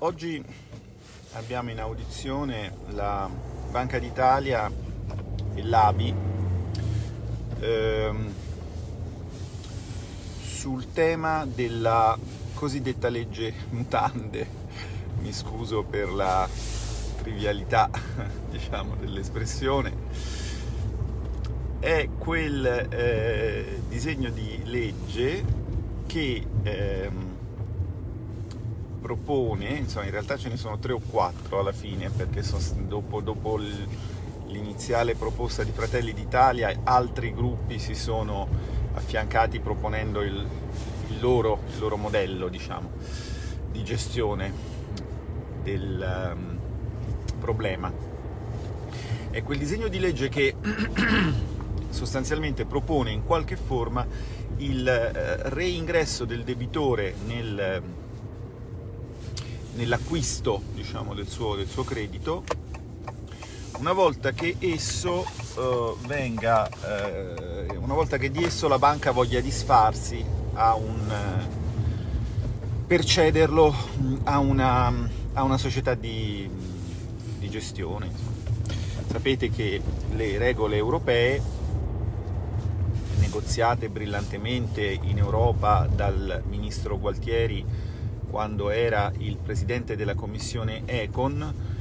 oggi abbiamo in audizione la Banca d'Italia e l'ABI ehm, sul tema della cosiddetta legge mutande. Mi scuso per la trivialità diciamo, dell'espressione. È quel eh, disegno di legge che ehm, propone, insomma in realtà ce ne sono tre o quattro alla fine, perché dopo, dopo l'iniziale proposta di Fratelli d'Italia altri gruppi si sono affiancati proponendo il, il, loro, il loro, modello diciamo, di gestione del um, problema. È quel disegno di legge che sostanzialmente propone in qualche forma il uh, reingresso del debitore nel nell'acquisto diciamo, del, suo, del, suo, credito una volta che esso uh, venga, uh, una volta che di esso la banca voglia disfarsi a un, uh, per cederlo a una, a una società di, di gestione. Insomma. Sapete che le regole europee negoziate brillantemente in Europa dal ministro Gualtieri quando era il presidente della commissione Econ,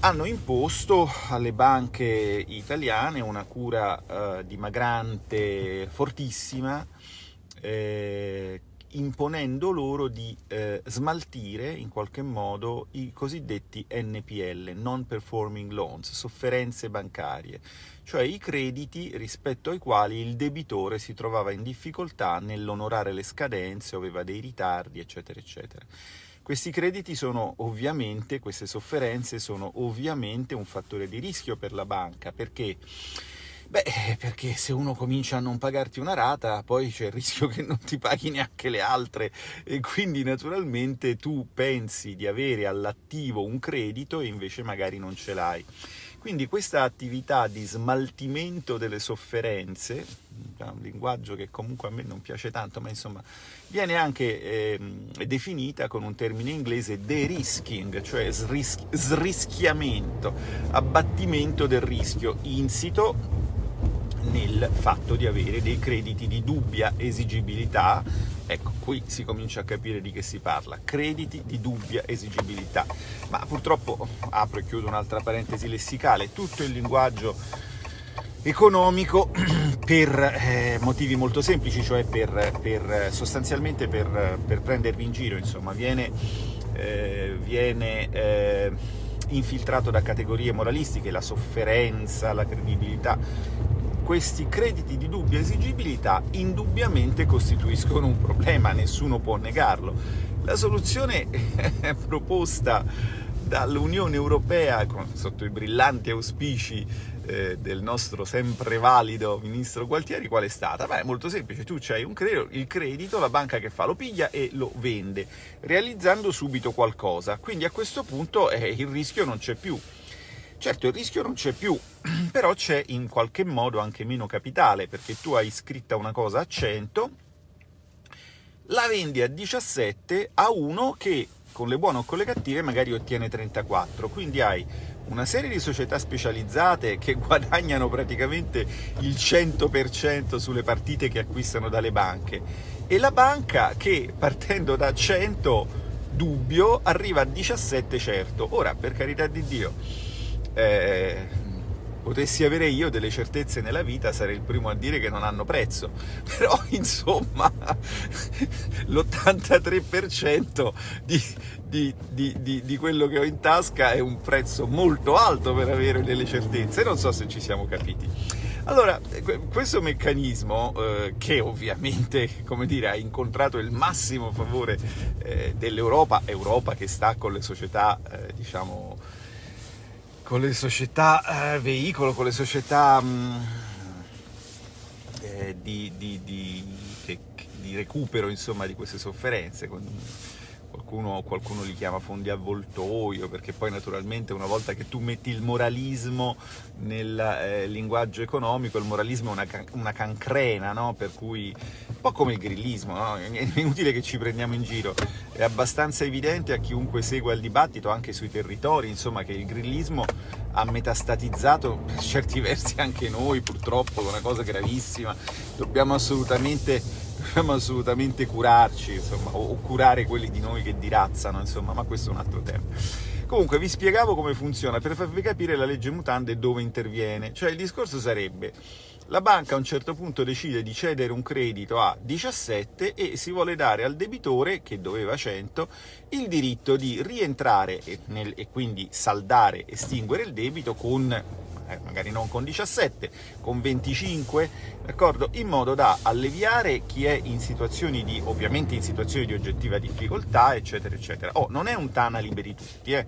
hanno imposto alle banche italiane una cura eh, dimagrante fortissima, eh, imponendo loro di eh, smaltire in qualche modo i cosiddetti NPL, Non Performing Loans, sofferenze bancarie, cioè i crediti rispetto ai quali il debitore si trovava in difficoltà nell'onorare le scadenze, aveva dei ritardi, eccetera, eccetera. Questi crediti sono ovviamente, queste sofferenze sono ovviamente un fattore di rischio per la banca, perché? Beh, perché se uno comincia a non pagarti una rata, poi c'è il rischio che non ti paghi neanche le altre e quindi naturalmente tu pensi di avere all'attivo un credito e invece magari non ce l'hai. Quindi questa attività di smaltimento delle sofferenze, un linguaggio che comunque a me non piace tanto, ma insomma viene anche eh, definita con un termine inglese de-risking, cioè sris srischiamento, abbattimento del rischio insito nel fatto di avere dei crediti di dubbia esigibilità Ecco, qui si comincia a capire di che si parla, crediti di dubbia esigibilità. Ma purtroppo, apro e chiudo un'altra parentesi lessicale, tutto il linguaggio economico per eh, motivi molto semplici, cioè per, per sostanzialmente per, per, prendervi in giro, insomma, viene, eh, viene eh, infiltrato da categorie moralistiche, la sofferenza, la credibilità, questi crediti di dubbia esigibilità indubbiamente costituiscono un problema, nessuno può negarlo. La soluzione proposta dall'Unione Europea, sotto i brillanti auspici eh, del nostro sempre valido ministro Gualtieri, qual è stata? Beh, è molto semplice, tu hai un credito, il credito, la banca che fa lo piglia e lo vende, realizzando subito qualcosa. Quindi a questo punto eh, il rischio non c'è più. Certo, il rischio non c'è più, però c'è in qualche modo anche meno capitale, perché tu hai scritta una cosa a 100, la vendi a 17 a uno che con le buone o con le cattive magari ottiene 34, quindi hai una serie di società specializzate che guadagnano praticamente il 100% sulle partite che acquistano dalle banche e la banca che partendo da 100 dubbio arriva a 17 certo. Ora, per carità di Dio, eh, potessi avere io delle certezze nella vita sarei il primo a dire che non hanno prezzo. Però insomma l'83% di, di, di, di, quello che ho in tasca è un prezzo molto alto per avere delle certezze. Non so se ci siamo capiti. Allora, questo meccanismo, eh, che ovviamente, dire, ha incontrato il massimo favore eh, dell'Europa, Europa che sta con le società, eh, diciamo, con le società eh, veicolo, con le società mh, mm, eh, di, di, di, che, di, recupero insomma, di queste sofferenze, con, qualcuno, qualcuno, li chiama fondi avvoltoio, perché poi naturalmente una volta che tu metti il moralismo nel eh, linguaggio economico, il moralismo è una, una cancrena, no? per cui un po' come il grillismo, no? è inutile che ci prendiamo in giro, è abbastanza evidente a chiunque segua il dibattito anche sui territori, insomma che il grillismo ha metastatizzato per certi versi anche noi purtroppo, è una cosa gravissima, dobbiamo assolutamente dobbiamo assolutamente curarci, insomma, o curare quelli di noi che dirazzano, insomma, ma questo è un altro tema. Comunque vi spiegavo come funziona per farvi capire la legge mutande e dove interviene. Cioè il discorso sarebbe la banca a un certo punto decide di cedere un credito a 17 e si vuole dare al debitore, che doveva 100, il diritto di rientrare e, nel, e quindi saldare, estinguere il debito con eh, magari non con 17, con 25, d'accordo? In modo da alleviare chi è in situazioni di, ovviamente in situazioni di oggettiva difficoltà, eccetera, eccetera. Oh, non è un Tana liberi tutti, eh?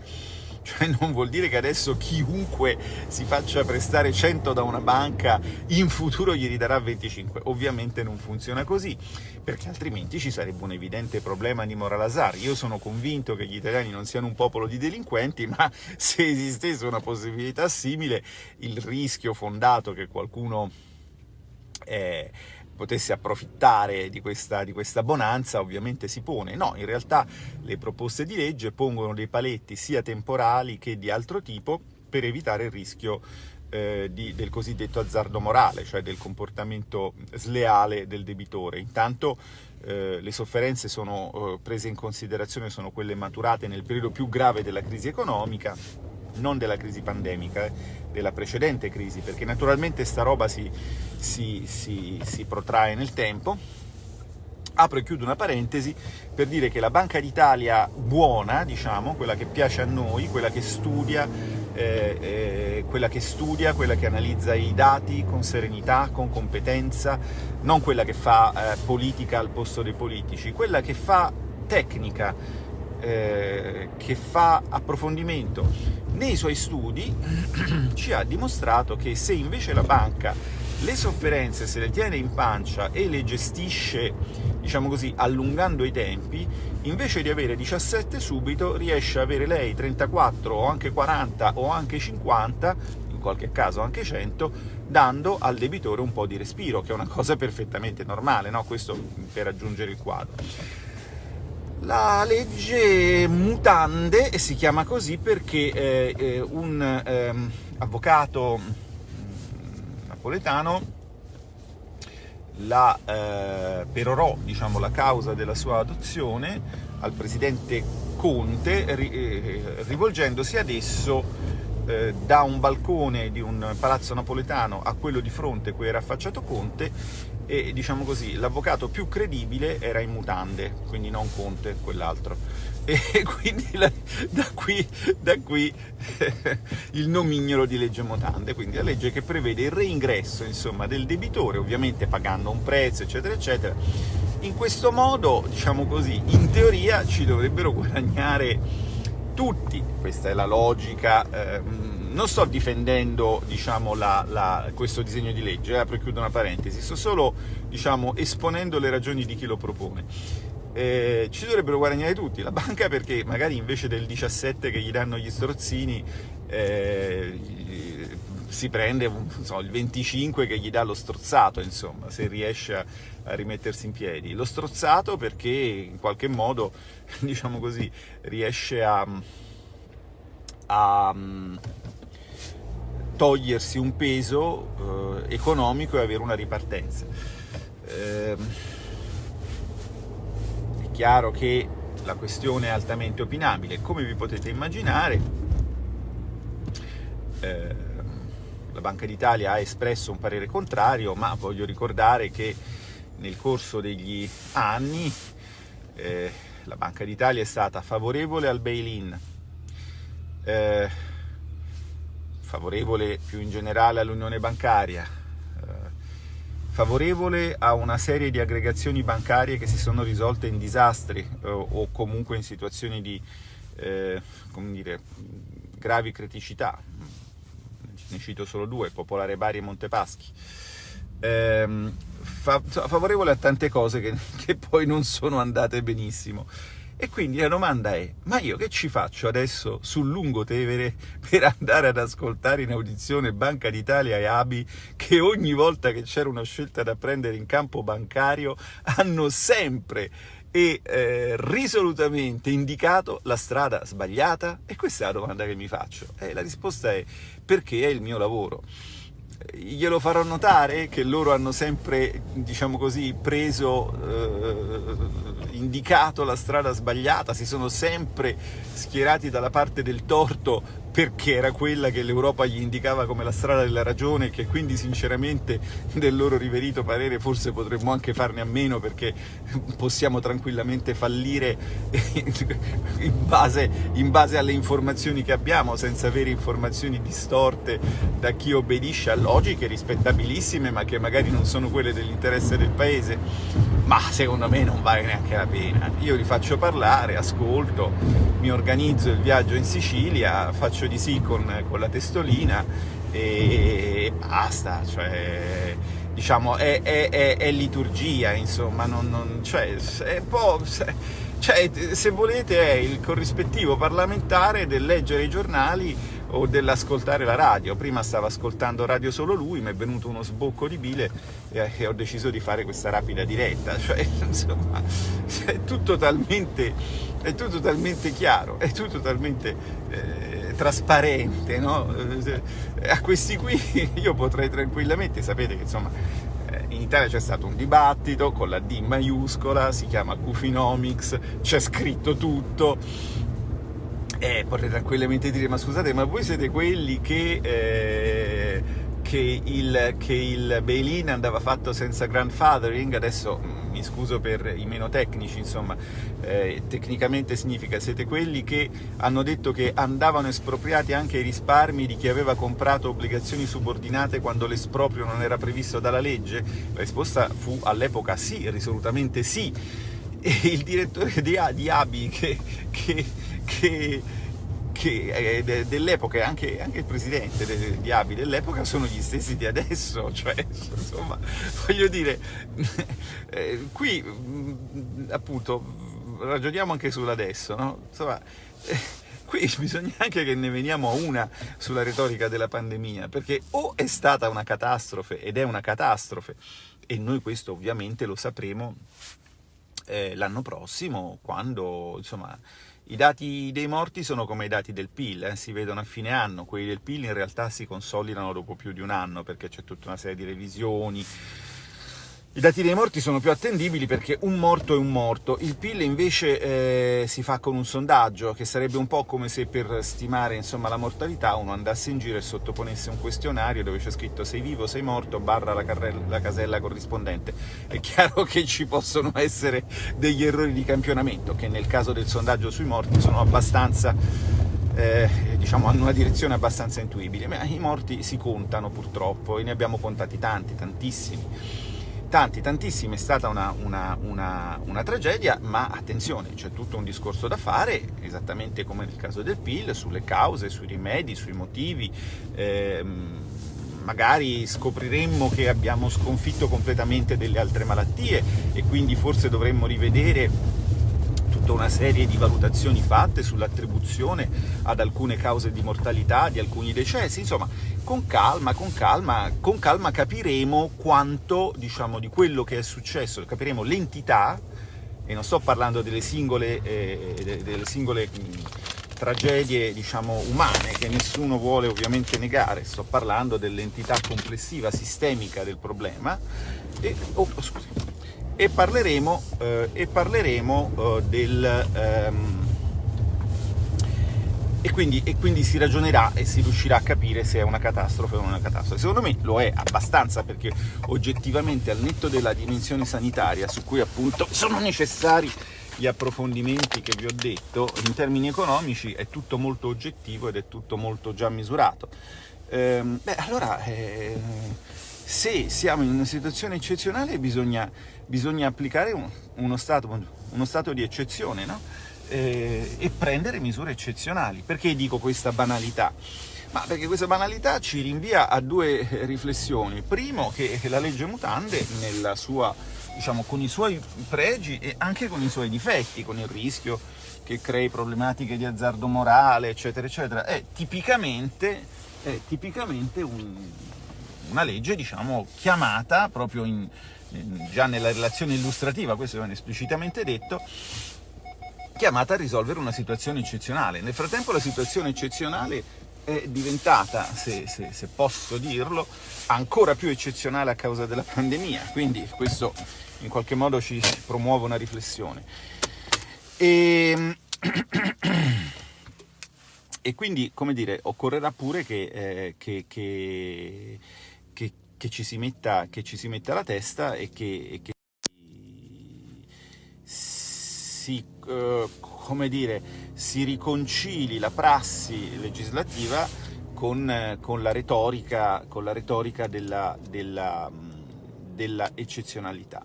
Cioè non vuol dire che adesso chiunque si faccia prestare 100 da una banca in futuro gli ridarà 25. Ovviamente non funziona così, perché altrimenti ci sarebbe un evidente problema di moral Io sono convinto che gli italiani non siano un popolo di delinquenti, ma se esistesse una possibilità simile, il rischio fondato che qualcuno... Eh, potesse approfittare di questa, di questa, bonanza ovviamente si pone. No, in realtà le proposte di legge pongono dei paletti sia temporali che di altro tipo per evitare il rischio eh, di, del cosiddetto azzardo morale, cioè del comportamento sleale del debitore. Intanto eh, le sofferenze sono eh, prese in considerazione, sono quelle maturate nel periodo più grave della crisi economica, non della crisi pandemica, della precedente crisi, perché naturalmente sta roba si, si, si, si protrae nel tempo. Apro e chiudo una parentesi per dire che la Banca d'Italia buona, diciamo, quella che piace a noi, quella che studia, eh, eh, quella che studia, quella che analizza i dati con serenità, con competenza, non quella che fa eh, politica al posto dei politici, quella che fa tecnica, eh, che fa approfondimento nei suoi studi ci ha dimostrato che se invece la banca le sofferenze se le tiene in pancia e le gestisce, diciamo così, allungando i tempi, invece di avere 17 subito riesce ad avere lei 34 o anche 40 o anche 50, in qualche caso anche 100, dando al debitore un po' di respiro, che è una cosa perfettamente normale, no? questo per raggiungere il quadro. La legge mutande si chiama così perché eh, eh un eh, avvocato mm, napoletano la eh, perorò diciamo, la causa della sua adozione al presidente Conte ri, eh, rivolgendosi ad esso eh, da un balcone di un palazzo napoletano a quello di fronte cui era affacciato Conte e diciamo così l'avvocato più credibile era in mutande, quindi non Conte, quell'altro. E quindi la, da qui, da qui il nomignolo di legge mutande, quindi la legge che prevede il reingresso insomma, del debitore, ovviamente pagando un prezzo, eccetera, eccetera. In questo modo, diciamo così, in teoria ci dovrebbero guadagnare tutti, questa è la logica. Eh, non sto difendendo diciamo, la, la, questo disegno di legge, eh, apro e chiudo una parentesi, sto solo diciamo, esponendo le ragioni di chi lo propone. Eh, ci dovrebbero guadagnare tutti, la banca perché magari invece del 17 che gli danno gli strozzini eh, si prende so, il 25 che gli dà lo strozzato, insomma, se riesce a, a, rimettersi in piedi. Lo strozzato perché in qualche modo, diciamo così, riesce a, a togliersi un peso eh, economico e avere una ripartenza. Eh, è chiaro che la questione è altamente opinabile, come vi potete immaginare eh, la Banca d'Italia ha espresso un parere contrario, ma voglio ricordare che nel corso degli anni eh, la Banca d'Italia è stata favorevole al bail-in, eh, favorevole più in generale all'unione bancaria, eh, favorevole a una serie di aggregazioni bancarie che si sono risolte in disastri eh, o comunque in situazioni di eh, dire, gravi criticità. Ne cito solo due, Popolare Bari e Montepaschi. Eh, fa favorevole a tante cose che, che poi non sono andate benissimo E quindi la domanda è, ma io che ci faccio adesso sul Lungotevere per andare ad ascoltare in audizione Banca d'Italia e ABI che ogni volta che c'era una scelta da prendere in campo bancario hanno sempre e eh, risolutamente indicato la strada sbagliata? E questa è la domanda che mi faccio. E la risposta è perché è il mio lavoro glielo farò notare che loro hanno sempre, diciamo così, preso, eh, indicato la strada sbagliata, si sono sempre schierati dalla parte del torto perché era quella che l'Europa gli indicava come la strada della ragione e che quindi sinceramente del loro riverito parere forse potremmo anche farne a meno perché possiamo tranquillamente fallire in base, in base alle informazioni che abbiamo senza avere informazioni distorte da chi obbedisce a logiche rispettabilissime ma che magari non sono quelle dell'interesse del paese ma secondo me non vale neanche la pena. Io li faccio parlare, ascolto mi organizzo il viaggio in Sicilia faccio di sì con, con la testolina e basta, cioè, diciamo, è, è, è, è, liturgia, insomma, non, non, cioè, cioè, se volete è il corrispettivo parlamentare del leggere i giornali o dell'ascoltare la radio. Prima stava ascoltando radio solo lui, mi è venuto uno sbocco di bile e, e ho deciso di fare questa rapida diretta. Cioè, insomma, è tutto talmente, è tutto talmente chiaro, è tutto talmente eh, trasparente, no? Eh, a questi qui io potrei tranquillamente, sapete che insomma eh, in Italia c'è stato un dibattito con la D maiuscola, si chiama Cufinomics, c'è scritto tutto, eh, potrei tranquillamente dire, ma scusate, ma voi siete quelli che, eh, che il, che il bail-in andava fatto senza grandfathering? Adesso mm, mi scuso per i meno tecnici, insomma, eh, tecnicamente significa siete quelli che hanno detto che andavano espropriati anche i risparmi di chi aveva comprato obbligazioni subordinate quando l'esproprio non era previsto dalla legge? La risposta fu all'epoca sì, risolutamente sì. E il direttore di, di ABI che, che che, che eh, dell'epoca e anche, anche, il presidente de, di Abi dell'epoca sono gli stessi di adesso, cioè insomma voglio dire, eh, qui mm, appunto ragioniamo anche sull'adesso, no? Insomma, eh, qui bisogna anche che ne veniamo a una sulla retorica della pandemia, perché o è stata una catastrofe ed è una catastrofe, e noi questo ovviamente lo sapremo eh, l'anno prossimo, quando insomma i dati dei morti sono come i dati del PIL, eh? si vedono a fine anno, quelli del PIL in realtà si consolidano dopo più di un anno perché c'è tutta una serie di revisioni, i dati dei morti sono più attendibili perché un morto è un morto, il PIL invece eh, si fa con un sondaggio, che sarebbe un po' come se per stimare insomma, la mortalità uno andasse in giro e sottoponesse un questionario dove c'è scritto sei vivo, sei morto, barra la, la casella corrispondente. È chiaro che ci possono essere degli errori di campionamento, che nel caso del sondaggio sui morti sono abbastanza eh, diciamo, hanno una direzione abbastanza intuibile, ma i morti si contano purtroppo e ne abbiamo contati tanti, tantissimi tanti, tantissimi, è stata una, una, una, una, tragedia, ma attenzione, c'è tutto un discorso da fare, esattamente come nel caso del PIL, sulle cause, sui rimedi, sui motivi, ehm, magari scopriremmo che abbiamo sconfitto completamente delle altre malattie e quindi forse dovremmo rivedere tutta una serie di valutazioni fatte sull'attribuzione ad alcune cause di mortalità, di alcuni decessi, insomma, con calma, con calma, con calma capiremo quanto, diciamo, di quello che è successo, capiremo l'entità, e non sto parlando delle singole, eh, delle singole tragedie diciamo, umane che nessuno vuole ovviamente negare, sto parlando dell'entità complessiva, sistemica del problema, e, oh, scusi, e parleremo, eh, e parleremo eh, del... Ehm, e quindi, e quindi, si ragionerà e si riuscirà a capire se è una catastrofe o non una catastrofe. Secondo me lo è abbastanza perché oggettivamente al netto della dimensione sanitaria su cui appunto sono necessari gli approfondimenti che vi ho detto, in termini economici è tutto molto oggettivo ed è tutto molto già misurato. Ehm, beh, allora, eh, se siamo in una situazione eccezionale bisogna, bisogna applicare un, uno, stato, uno, stato, di eccezione, no? eh, e prendere misure eccezionali. Perché dico questa banalità? Ma perché questa banalità ci rinvia a due riflessioni. Primo, che la legge mutande, sua diciamo, con i suoi pregi e anche con i suoi difetti, con il rischio che crei problematiche di azzardo morale, eccetera, eccetera, è tipicamente, è tipicamente un, una legge, diciamo, chiamata proprio in, in, già nella relazione illustrativa, questo viene esplicitamente detto, chiamata a risolvere una situazione eccezionale. Nel frattempo la situazione eccezionale è diventata, se, se, se, posso dirlo, ancora più eccezionale a causa della pandemia, quindi questo in qualche modo ci promuove una riflessione. E, ehm, e quindi, come dire, occorrerà pure che, eh, che, che, che, ci si metta, che ci si metta la testa e che, che si, eh, come dire, si riconcili la prassi legislativa con, con la retorica, con la retorica della, della, della eccezionalità.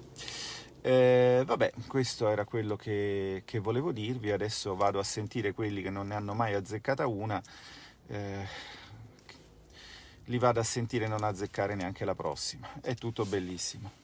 Eh, vabbè, questo era quello che, che, volevo dirvi, adesso vado a sentire quelli che non ne hanno mai azzeccata una, eh, li vado a sentire non azzeccare neanche la prossima, è tutto bellissimo.